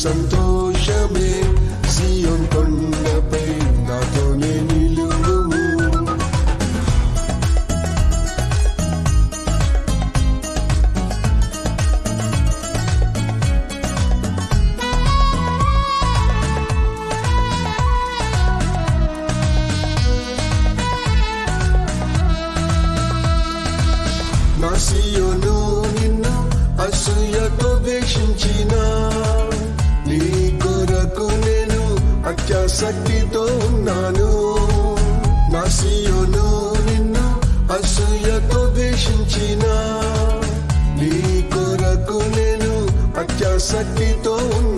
Santo అత్యాసక్తితో ఉన్నాను. నా సియోను నిన్ను అసూయతో ద్వేషించిన. నీ కొరకు నేను అత్యాసక్తితో ఉన్నాను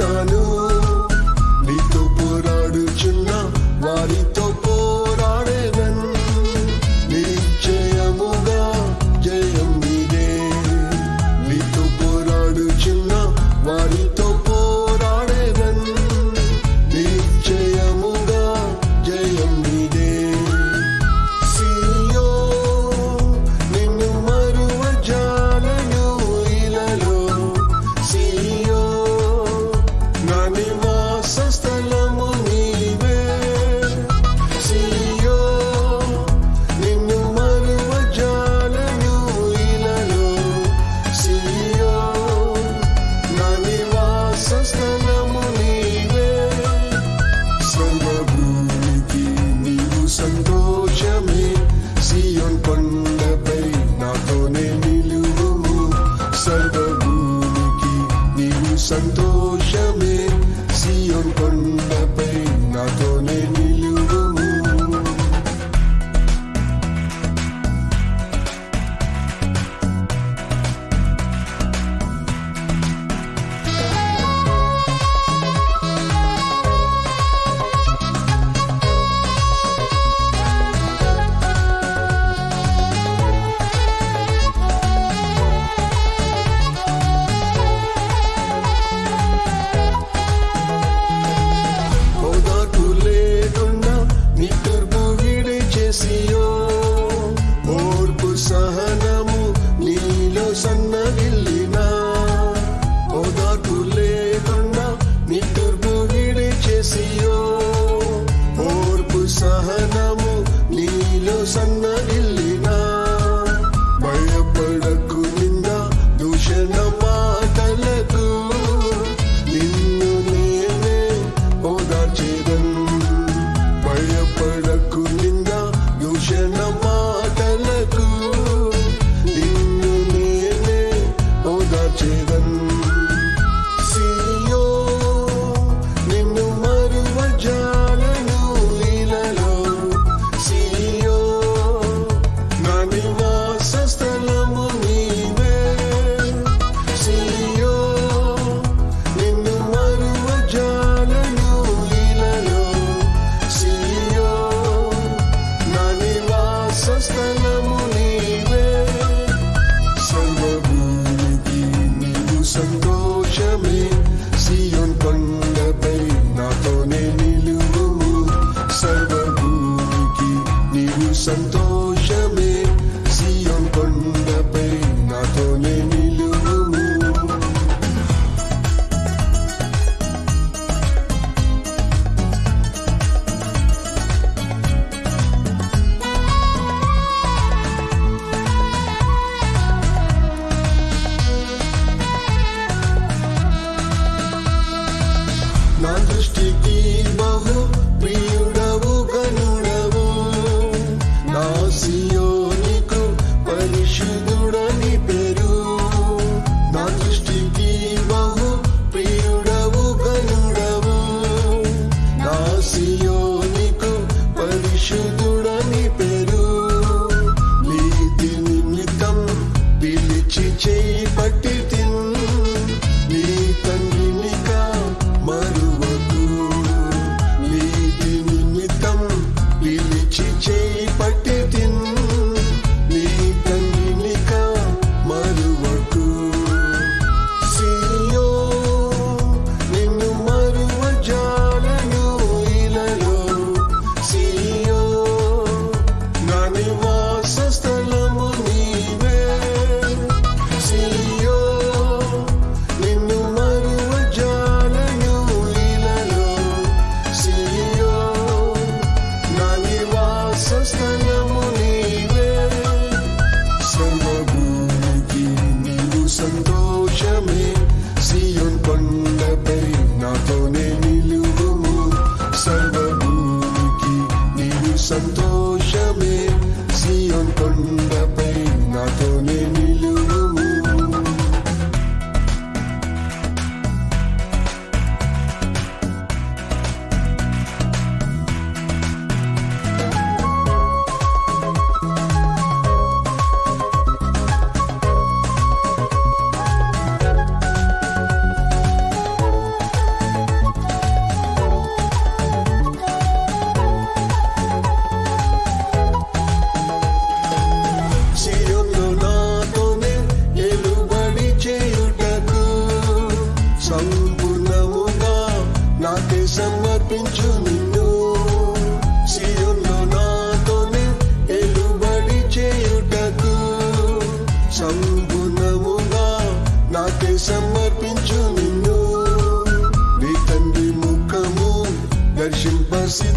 You.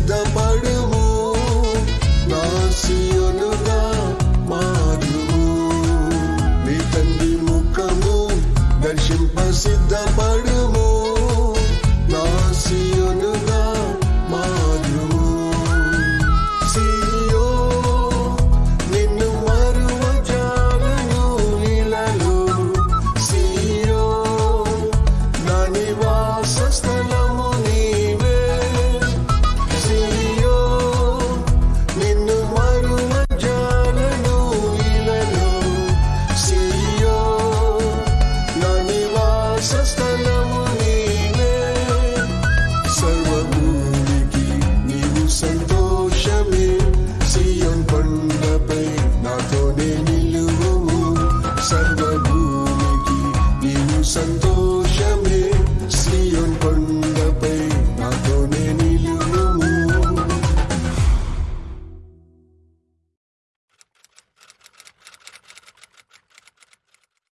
సిద్ధపడుము నాసియనుగా మారుము. నీ తండ్రి ముఖము దర్శింప సిద్ధపడుము. నాసియను